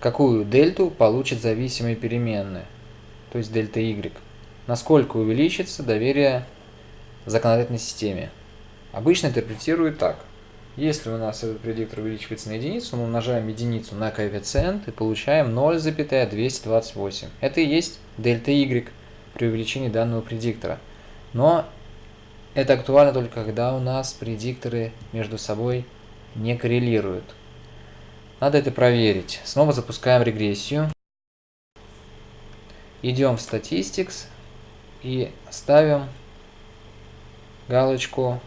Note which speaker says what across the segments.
Speaker 1: какую дельту получит зависимые переменные, то есть дельта y. Насколько увеличится доверие законодательной системе. Обычно интерпретируют так. Если у нас этот предиктор увеличивается на единицу, мы умножаем единицу на коэффициент и получаем 0,228. Это и есть дельта y при увеличении данного предиктора. Но это актуально только когда у нас предикторы между собой не коррелируют. Надо это проверить. Снова запускаем регрессию. Идем в Statistics и ставим галочку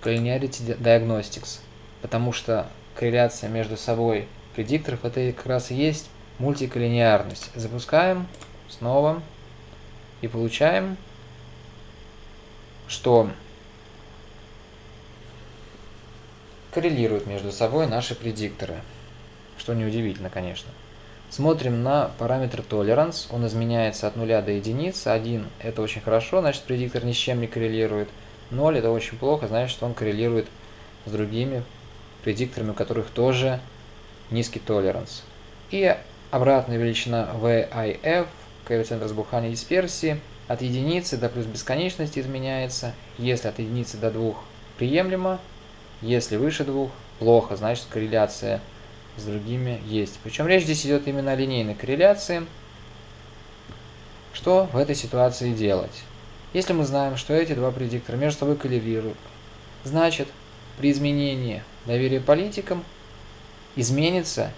Speaker 1: Collinearity Diagnostics, потому что корреляция между собой предикторов это как раз и есть мультиколлинеарность. Запускаем снова и получаем, что коррелируют между собой наши предикторы, что неудивительно, конечно. Смотрим на параметр tolerance, он изменяется от 0 до единицы, 1 это очень хорошо, значит предиктор ни с чем не коррелирует, 0 это очень плохо, значит он коррелирует с другими предикторами, у которых тоже низкий толеранс. И обратная величина VIF, коэффициент разбухания дисперсии, от единицы до плюс бесконечности изменяется, если от единицы до 2 приемлемо, если выше 2 плохо, значит корреляция с другими есть. Причем речь здесь идет именно о линейной корреляции. Что в этой ситуации делать? Если мы знаем, что эти два предиктора между собой коррелируют, значит, при изменении доверия политикам изменится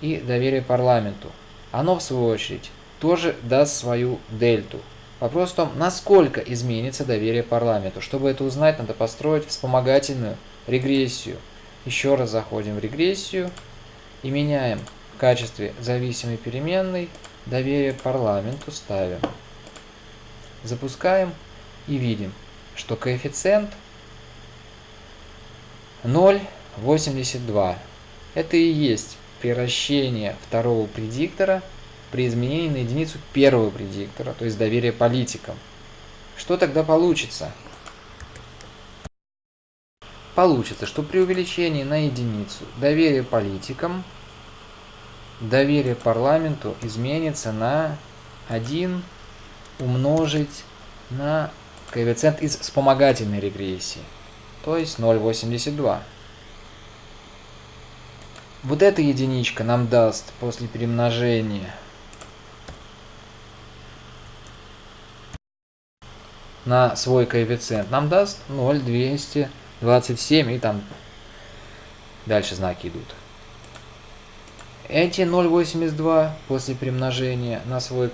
Speaker 1: и доверие парламенту. Оно, в свою очередь, тоже даст свою дельту. Вопрос в том, насколько изменится доверие парламенту. Чтобы это узнать, надо построить вспомогательную регрессию. Еще раз заходим в регрессию и меняем в качестве зависимой переменной доверие парламенту ставим. Запускаем и видим, что коэффициент 0,82. Это и есть превращение второго предиктора при изменении на единицу первого предиктора, то есть доверие политикам. Что тогда получится? Получится, что при увеличении на единицу доверие политикам, доверие парламенту изменится на 1 умножить на коэффициент из вспомогательной регрессии, то есть 0,82. Вот эта единичка нам даст после перемножения на свой коэффициент, нам даст 0,200 27 и там дальше знаки идут. Эти 0,82 после примножения на свой